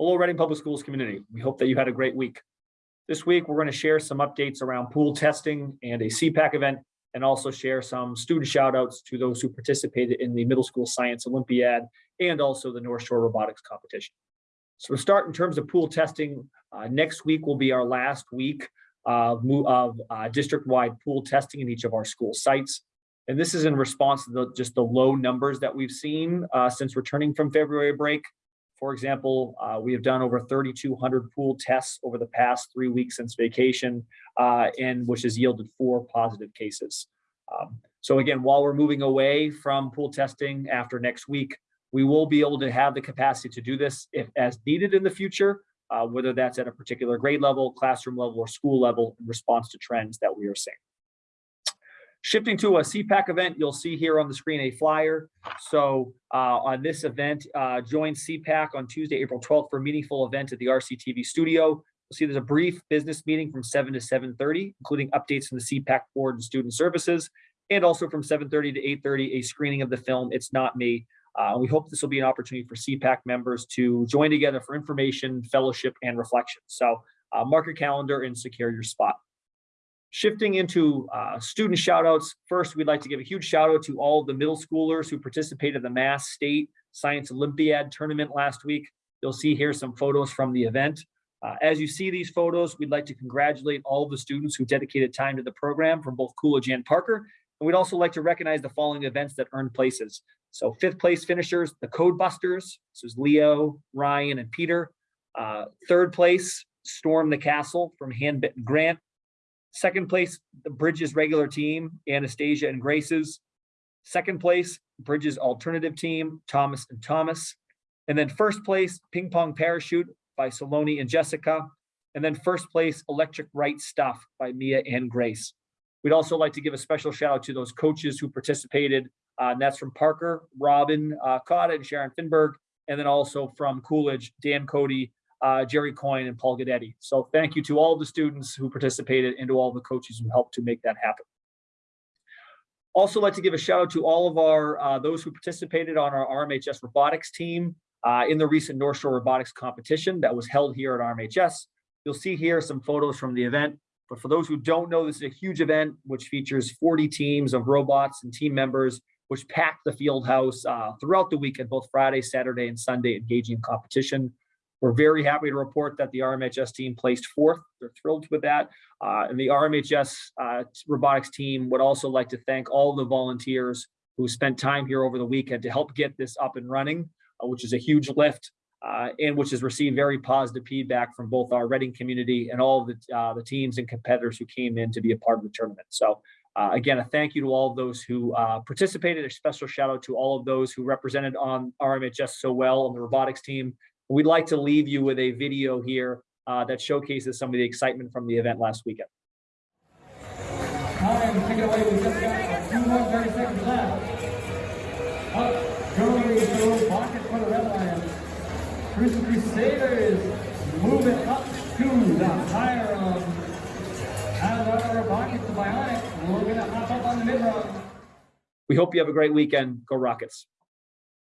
Hello, Reading Public Schools community. We hope that you had a great week. This week, we're going to share some updates around pool testing and a CPAC event, and also share some student shout outs to those who participated in the Middle School Science Olympiad and also the North Shore Robotics Competition. So to start in terms of pool testing, uh, next week will be our last week of, of uh, district-wide pool testing in each of our school sites. And this is in response to the, just the low numbers that we've seen uh, since returning from February break. For example, uh, we have done over 3,200 pool tests over the past three weeks since vacation, uh, and which has yielded four positive cases. Um, so again, while we're moving away from pool testing after next week, we will be able to have the capacity to do this if as needed in the future, uh, whether that's at a particular grade level, classroom level, or school level in response to trends that we are seeing. Shifting to a CPAC event, you'll see here on the screen a flyer. So uh, on this event, uh, join CPAC on Tuesday, April 12th for a meaningful event at the RCTV studio. You'll see there's a brief business meeting from 7 to 7:30, including updates from the CPAC board and student services. And also from 7:30 to 8:30, a screening of the film, It's Not Me. Uh, we hope this will be an opportunity for CPAC members to join together for information, fellowship, and reflection. So uh, mark your calendar and secure your spot. Shifting into uh, student shout outs. First, we'd like to give a huge shout out to all the middle schoolers who participated in the Mass State Science Olympiad tournament last week. You'll see here some photos from the event. Uh, as you see these photos, we'd like to congratulate all the students who dedicated time to the program from both Coolidge and Parker. And we'd also like to recognize the following events that earned places. So fifth place finishers, the Code Busters. This is Leo, Ryan, and Peter. Uh, third place, Storm the Castle from Handbitten Grant. Second place, the Bridges regular team, Anastasia and Graces. Second place, Bridges alternative team, Thomas and Thomas. And then first place, ping pong parachute by Saloni and Jessica. And then first place, electric Wright stuff by Mia and Grace. We'd also like to give a special shout out to those coaches who participated. Uh, and that's from Parker, Robin uh, Cotta, and Sharon Finberg. And then also from Coolidge, Dan Cody, uh, Jerry Coyne, and Paul Gadetti. So thank you to all the students who participated and to all the coaches who helped to make that happen. Also like to give a shout out to all of our, uh, those who participated on our RMHS robotics team uh, in the recent North Shore Robotics competition that was held here at RMHS. You'll see here some photos from the event. But for those who don't know, this is a huge event which features 40 teams of robots and team members, which packed the field house uh, throughout the weekend, both Friday, Saturday, and Sunday, engaging in competition. We're very happy to report that the RMHS team placed fourth. They're thrilled with that. Uh, and the RMHS uh, robotics team would also like to thank all the volunteers who spent time here over the weekend to help get this up and running, uh, which is a huge lift uh, and which has received very positive feedback from both our Reading community and all the, uh, the teams and competitors who came in to be a part of the tournament. So uh, again, a thank you to all of those who participated. A special shout out to all of those who represented on RMHS so well on the robotics team. We'd like to leave you with a video here uh, that showcases some of the excitement from the event last weekend. Time, take it away. We just got two more 30 seconds left. Up, Jewelry Show, pocket for the Red Lions. Cruise Crusaders moving up to the higher out of our pocket to Bionic. We're gonna hop up on the mid run. We hope you have a great weekend. Go Rockets.